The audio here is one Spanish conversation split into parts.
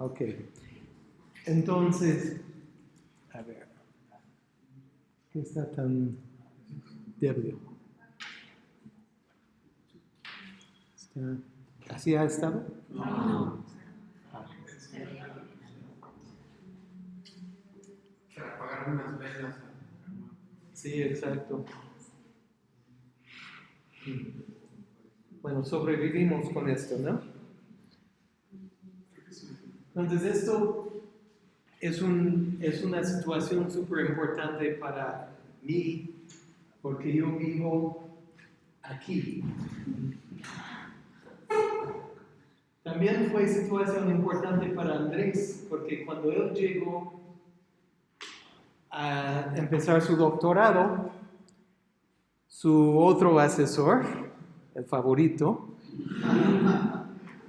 Ok. Entonces, a ver. ¿Qué está tan débil? ¿Así ha estado? Ah. Para apagar unas velas. Sí, exacto. Bueno, sobrevivimos con esto, ¿no? Entonces esto es, un, es una situación súper importante para mí porque yo vivo aquí. También fue situación importante para Andrés porque cuando él llegó a empezar su doctorado, su otro asesor, el favorito,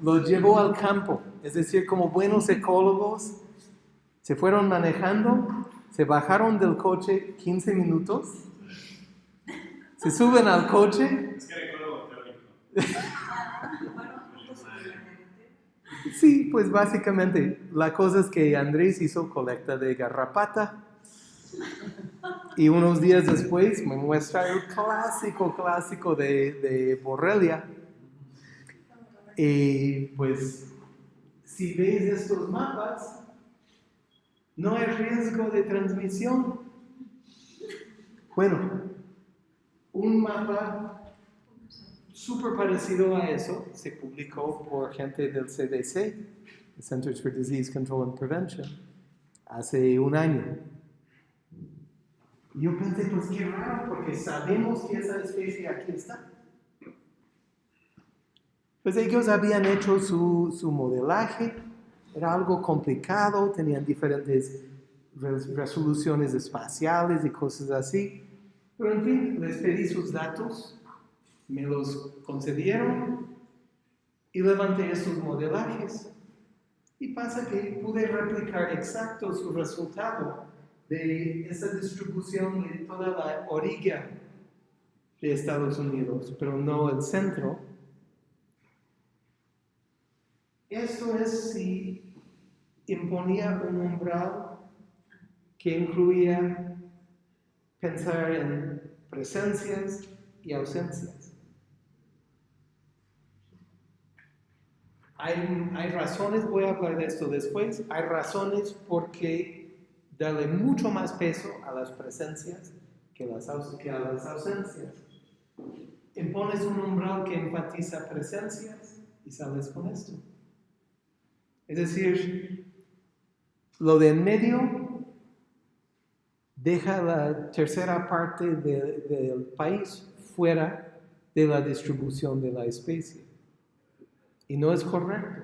lo llevó al campo. Es decir, como buenos ecólogos, se fueron manejando, se bajaron del coche 15 minutos, se suben al coche. Es que era ecólogo teórico. Sí, pues básicamente la cosa es que Andrés hizo colecta de garrapata y unos días después me muestra el clásico, clásico de, de Borrelia. Y pues si ves estos mapas, no hay riesgo de transmisión. Bueno, un mapa súper parecido a eso se publicó por gente del CDC, Centers for Disease Control and Prevention, hace un año. Yo pensé, pues qué raro, porque sabemos que esa especie aquí está. Pues ellos habían hecho su, su modelaje, era algo complicado, tenían diferentes res- resoluciones espaciales y cosas así. Pero en fin, les pedí sus datos, me los concedieron y levanté estos modelajes. Y pasa que pude replicar exacto su resultado de esa distribución de toda la orilla de Estados Unidos, pero no el centro. Esto es si imponía un umbral que incluía pensar en presencias y ausencias. Hay, hay razones, voy a hablar de esto después, hay razones porque darle mucho más peso a las presencias que, las, que a las ausencias. Impones un umbral que enfatiza presencias y sales con esto. Es decir, lo de en medio deja la tercera parte de- del país fuera de la distribución de la especie. Y no es correcto.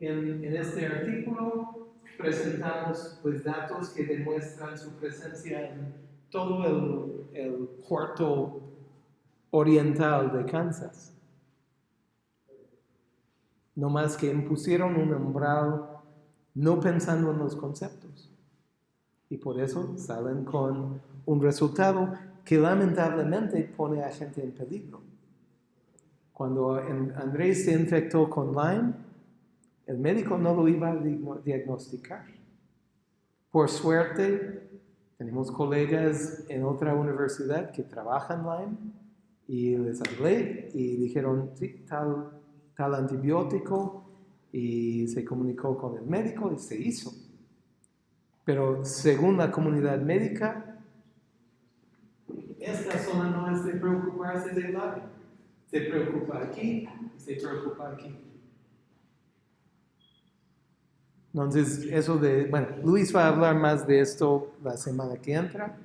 En, este artículo presentamos pues, datos que demuestran su presencia en todo el cuarto oriental de Kansas. No más que impusieron un umbral no pensando en los conceptos. Y por eso salen con un resultado que lamentablemente pone a gente en peligro. Cuando Andrés se infectó con Lyme, el médico no lo iba a diagnosticar. Por suerte, tenemos colegas en otra universidad que trabajan Lyme y les hablé y dijeron, tal, tal antibiótico y se comunicó con el médico y se hizo. Pero según la comunidad médica, esta zona no es de preocuparse de Lyme. Se preocupa aquí y se preocupa aquí. Entonces, eso de, bueno, Luis va a hablar más de esto la semana que entra,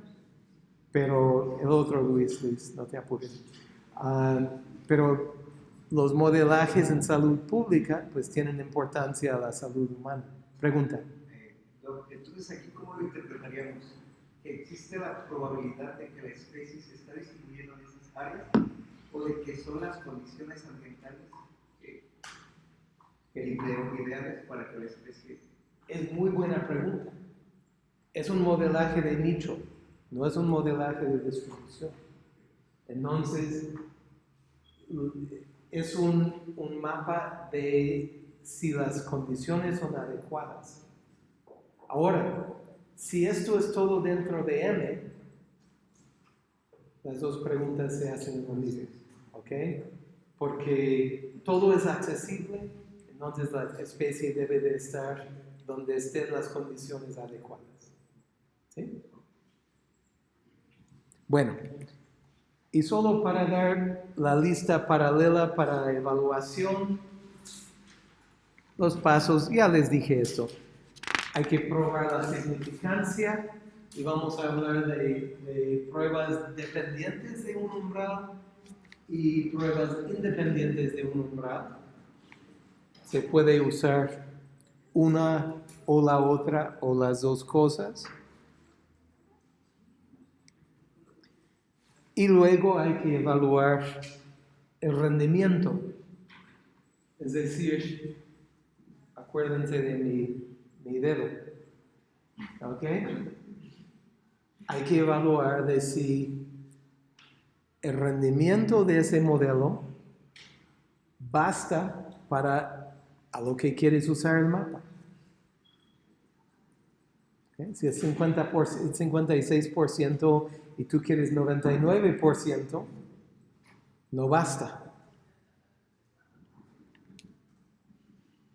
pero el otro Luis, Luis, no te apures. Ah, pero los modelajes en salud pública, pues tienen importancia a la salud humana. Pregunta. Eh, Entonces, aquí, ¿cómo lo interpretaríamos? ¿Que existe la probabilidad de que la especie se está distribuyendo en esas áreas o de que son las condiciones ambientales ideales para que la especie... Es muy buena pregunta. Es un modelaje de nicho, no es un modelaje de distribución. Entonces, es un, un mapa de si las condiciones son adecuadas. Ahora, si esto es todo dentro de M, las dos preguntas se hacen mismo, ¿ok? Porque todo es accesible, entonces la especie debe de estar donde estén las condiciones adecuadas. ¿Sí? Bueno, y solo para dar la lista paralela para evaluación, los pasos, ya les dije esto. Hay que probar la significancia y vamos a hablar de, de pruebas dependientes de un umbral y pruebas independientes de un umbral. Se puede usar una o la otra o las dos cosas. Y luego hay que evaluar el rendimiento. Es decir, acuérdense de mi, mi dedo. ¿Ok? Hay que evaluar de si el rendimiento de ese modelo basta para a lo que quieres usar el mapa. Si es 50 56% y tú quieres 99%, no basta.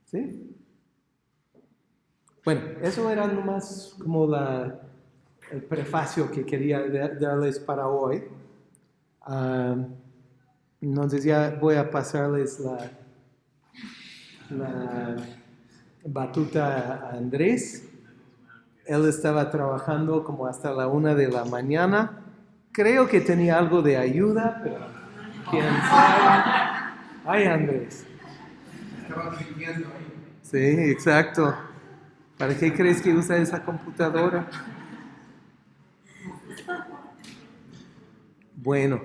¿Sí? Bueno, eso era nomás como la, el prefacio que quería darles para hoy. Ah, entonces ya voy a pasarles la, la batuta a Andrés. Él estaba trabajando como hasta la una de la mañana. Creo que tenía algo de ayuda, pero quién sabe. Ay, Andrés. Estaba ahí. Sí, exacto. ¿Para qué crees que usa esa computadora? Bueno,